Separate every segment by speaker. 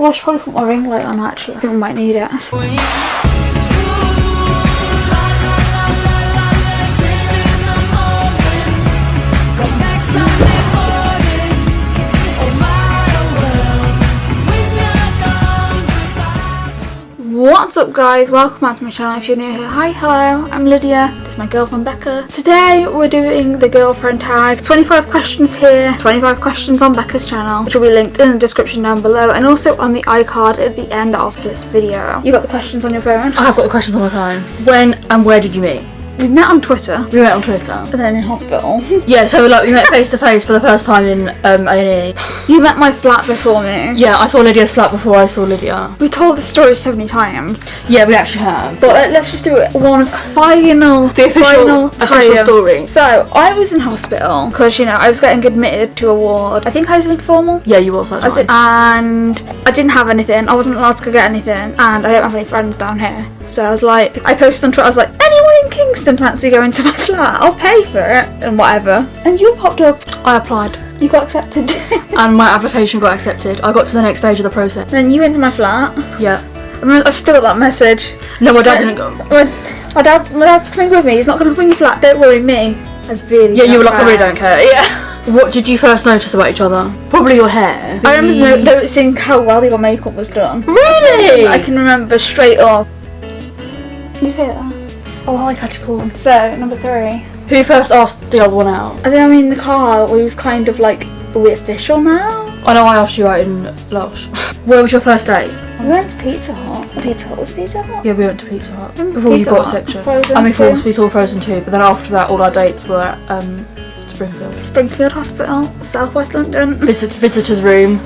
Speaker 1: Oh, I should probably put my ring light on actually. I think we might need it. What's up guys, welcome back to my channel if you're new here. Hi, hello, I'm Lydia, this is my girlfriend Becca. Today we're doing the girlfriend tag. 25 questions here, 25 questions on Becca's channel, which will be linked in the description down below and also on the iCard at the end of this video. You got the questions on your phone?
Speaker 2: I have got the questions on my phone. When and where did you meet?
Speaker 1: We met on Twitter
Speaker 2: We met on Twitter.
Speaker 1: and then in hospital.
Speaker 2: Yeah, so like we met face to face for the first time in um, A&E.
Speaker 1: you met my flat before me.
Speaker 2: Yeah, I saw Lydia's flat before I saw Lydia.
Speaker 1: We told the story so many times,
Speaker 2: Yeah, we actually have.
Speaker 1: but let- let's just do it one final,
Speaker 2: The official,
Speaker 1: final
Speaker 2: official story.
Speaker 1: So I was in hospital because you know I was getting admitted to a ward. I think I was informal.
Speaker 2: Yeah, you also.
Speaker 1: I was in- and I didn't have anything. I wasn't allowed to go get anything, and I don't have any friends down here. So I was like, I posted on Twitter. I was like, anyone in Kingston fancy going to my flat? I'll pay for it and whatever. And you popped up.
Speaker 2: I applied
Speaker 1: You got accepted.
Speaker 2: and my application got accepted. I got to the next stage of the process.
Speaker 1: then you went to my flat.
Speaker 2: Yeah.
Speaker 1: I I've still got that message.
Speaker 2: No, my dad didn't go.
Speaker 1: My, my dad, my dad's coming with me. He's not going to in your flat. Don't worry, me. I really.
Speaker 2: Yeah, you were like, I really don't care. Yeah. What did you first notice about each other? Probably your hair.
Speaker 1: I remember no- noticing how well your makeup was done.
Speaker 2: Really?
Speaker 1: I can remember straight off. You hear that?
Speaker 2: Oh, hi, Catacomb.
Speaker 1: So number three.
Speaker 2: Who first asked the other one out?
Speaker 1: I think I'm in the car. We was kind of like, are we official now?
Speaker 2: I know I asked you out in Lush. Where was your first date?
Speaker 1: We went to Pizza Hut. Pizza Hut was Pizza Hut.
Speaker 2: Yeah, we went to Pizza Hut before
Speaker 1: Pizza
Speaker 2: you got
Speaker 1: Hut,
Speaker 2: section.
Speaker 1: Frozen
Speaker 2: I mean, before we saw Frozen 2, but then after that, all our dates were at um, Springfield.
Speaker 1: Springfield Hospital, Southwest London.
Speaker 2: Visit, visitor's room.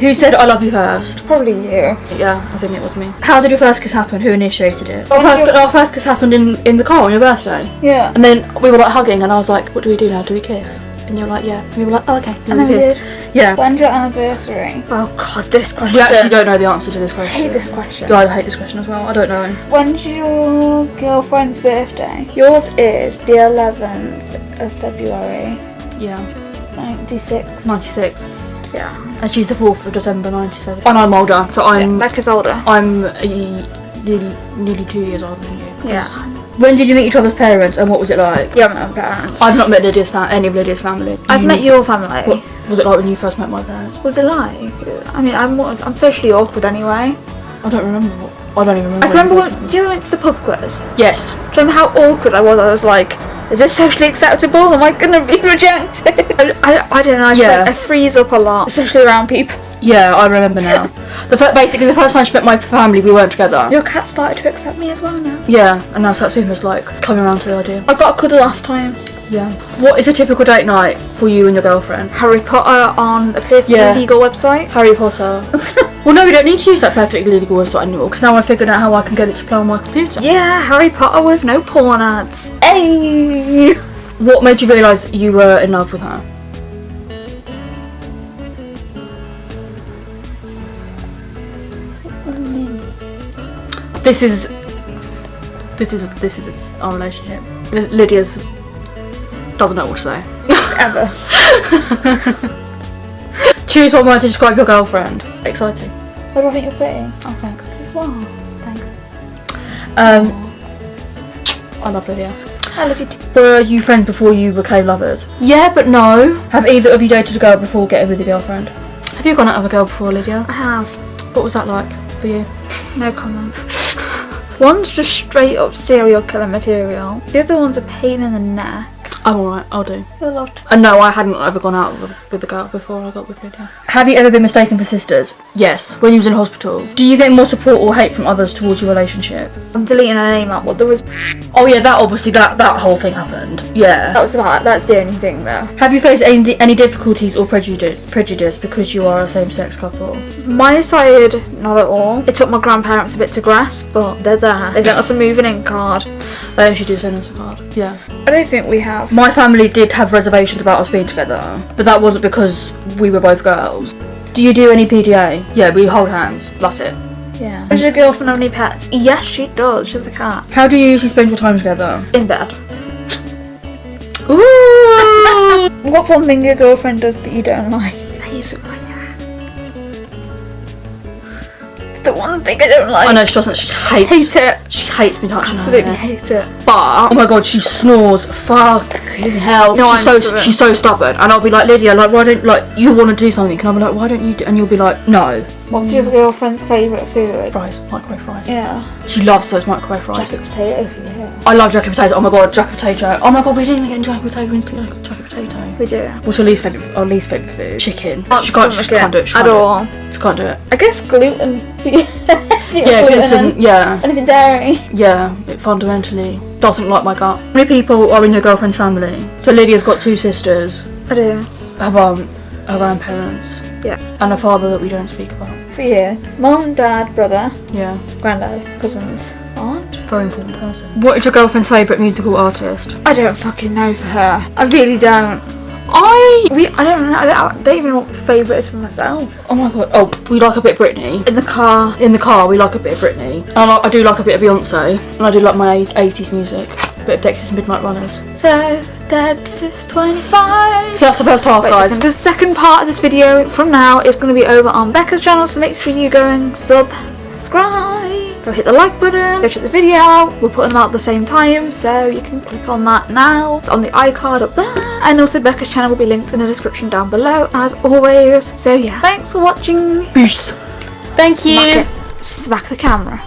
Speaker 2: Who said I love you first?
Speaker 1: Probably you.
Speaker 2: Yeah, I think it was me. How did your first kiss happen? Who initiated it? Our first, our first kiss happened in, in the car on your birthday.
Speaker 1: Yeah.
Speaker 2: And then we were like hugging, and I was like, what do we do now? Do we kiss? And you were like, yeah. And we were like, oh, okay.
Speaker 1: And then we
Speaker 2: kissed. Yeah.
Speaker 1: When's your anniversary? Oh god, this question.
Speaker 2: We actually don't know the answer to this question.
Speaker 1: I hate this question.
Speaker 2: Yeah, I hate this question as well. I don't know.
Speaker 1: When's your girlfriend's birthday? Yours is the 11th of February,
Speaker 2: Yeah.
Speaker 1: 96.
Speaker 2: 96.
Speaker 1: Yeah.
Speaker 2: And she's the 4th of December 97. And I'm older, so I'm
Speaker 1: Becca's older.
Speaker 2: I'm uh, nearly, nearly two years older than you.
Speaker 1: Yeah.
Speaker 2: 'cause- When did you meet each other's parents and what was it like?
Speaker 1: You haven't had parents.
Speaker 2: I've not met Lydia's fa- any of Lydia's family.
Speaker 1: I've
Speaker 2: You-
Speaker 1: met your family.
Speaker 2: What was it like when you first met my parents?
Speaker 1: What was it like? I mean, I'm I'm socially awkward anyway.
Speaker 2: I don't remember. What, I don't even remember.
Speaker 1: I remember
Speaker 2: you
Speaker 1: when, do you remember went to the pub quiz?
Speaker 2: Yes.
Speaker 1: Do you remember how awkward I was? I was like, is this socially acceptable? Am I gonna be rejected? I, I, I don't know. I,
Speaker 2: Yeah.
Speaker 1: I freeze up a lot, especially around people.
Speaker 2: Yeah, I remember now. the basically the first time she met my family, we weren't together.
Speaker 1: Your cat started to accept me as well now.
Speaker 2: Yeah, and now Satsuma's like coming around to the idea.
Speaker 1: I got a cuddle last time.
Speaker 2: Yeah. What is a typical date night for you and your girlfriend?
Speaker 1: Harry Potter on a perfectly
Speaker 2: Yeah.
Speaker 1: legal website.
Speaker 2: Harry Potter. well, no, we don't need to use that perfectly legal website anymore because now I've figured out how I can get it to play on my computer.
Speaker 1: Yeah, Harry Potter with no porn ads. Hey!
Speaker 2: What made you realise you were in love with her? This is this is this is our relationship. L- Lydia's doesn't know what to say.
Speaker 1: Ever.
Speaker 2: Choose one word to describe your girlfriend. Exciting.
Speaker 1: What do I think you're pretty?
Speaker 2: Oh, thanks.
Speaker 1: Wow, thanks.
Speaker 2: Um, I love Lydia.
Speaker 1: I love you too.
Speaker 2: Were you friends before you became lovers? Yeah, but no. Have either of you dated a girl before getting with your girlfriend? Have you gone out with a girl before, Lydia?
Speaker 1: I have.
Speaker 2: What was that like for you?
Speaker 1: No comment. One's just straight up serial killer material. The other one's a pain in the neck.
Speaker 2: I'm alright, I'll do.
Speaker 1: A lot.
Speaker 2: And no, I hadn't ever gone out with, with a girl before I got with Lydia. Have you ever been mistaken for sisters? Yes, when you was in hospital. Do you get more support or hate from others towards your relationship?
Speaker 1: I'm deleting her name out, but there was
Speaker 2: Oh yeah, that obviously, that, that whole thing happened. Yeah.
Speaker 1: that was that. That's the only thing though.
Speaker 2: Have you faced any, any difficulties or prejudice, prejudice because you are a same-sex couple?
Speaker 1: My side, not at all. It took my grandparents a bit to grasp, but they're there. They sent us a moving in card.
Speaker 2: They actually do send us a card. Yeah.
Speaker 1: I don't think we have.
Speaker 2: My family did have reservations about us being together, but that wasn't because we were both girls. Do you do any PDA? Yeah, we hold hands. That's it.
Speaker 1: Yeah. Does your girlfriend have any pets? Yes, she does. She's a cat.
Speaker 2: How do you usually spend your time together?
Speaker 1: In bed.
Speaker 2: Ooh!
Speaker 1: What's one thing your girlfriend does that you don't like? I use it right now. The one thing I don't like.
Speaker 2: I know she doesn't. She hates.
Speaker 1: Hate it.
Speaker 2: She hates me touching
Speaker 1: Absolutely
Speaker 2: her. hair.
Speaker 1: hate it.
Speaker 2: But oh my god, she snores. Fucking hell.
Speaker 1: No,
Speaker 2: she's
Speaker 1: I'm
Speaker 2: so
Speaker 1: stubborn.
Speaker 2: she's so stubborn, and I'll be like Lydia, like why don't like you want to do something? And I'll be like, why don't you? do And you'll be like, no.
Speaker 1: What's your girlfriend's favourite food?
Speaker 2: Fries, microwave fries.
Speaker 1: Yeah.
Speaker 2: She loves those microwave fries.
Speaker 1: Jacket potato you.
Speaker 2: I love jacket potato. Oh my god, jacket potato. Oh my god, we didn't get jacket potato. We to get jacket potato.
Speaker 1: We do.
Speaker 2: What's your least favorite? Our least favorite food? Chicken.
Speaker 1: Can't
Speaker 2: she can't. She can't do it. She
Speaker 1: at
Speaker 2: can't do it.
Speaker 1: all.
Speaker 2: She can't do it.
Speaker 1: I guess gluten.
Speaker 2: Yeah, gluten. Yeah,
Speaker 1: Anything dairy.
Speaker 2: yeah. It fundamentally doesn't like my gut. How many people are in your girlfriend's family? So Lydia's got two sisters.
Speaker 1: I do.
Speaker 2: Her mum, her grandparents,
Speaker 1: Yeah.
Speaker 2: and a father that we don't speak about.
Speaker 1: For you. Mum, dad, brother,
Speaker 2: Yeah,
Speaker 1: granddad, cousins, aunt.
Speaker 2: Very important person. What is your girlfriend's favourite musical artist?
Speaker 1: I don't fucking know for her. I really don't.
Speaker 2: I.
Speaker 1: We, I don't know. I don't, I don't even know what favourite is for myself.
Speaker 2: Oh my god. Oh, we like a bit of Britney.
Speaker 1: In the car.
Speaker 2: In the car, we like a bit of Britney. And I, like, I do like a bit of Beyonce. And I do like my 80s music. A bit of Dexys Midnight Runners.
Speaker 1: So that's this 25.
Speaker 2: So that's the first half,
Speaker 1: Wait
Speaker 2: guys.
Speaker 1: second. The second part of this video from now is going to be over on Becca's channel, so make sure you go and subscribe. Go hit the like button, go check the video. out. We're putting them out at the same time, so you can click on that now. It's on the iCard up there. And also Becca's channel will be linked in the description down below, as always. So yeah, thanks for watching.
Speaker 2: Peace. Thank
Speaker 1: Smack
Speaker 2: you.
Speaker 1: it. Smack the camera.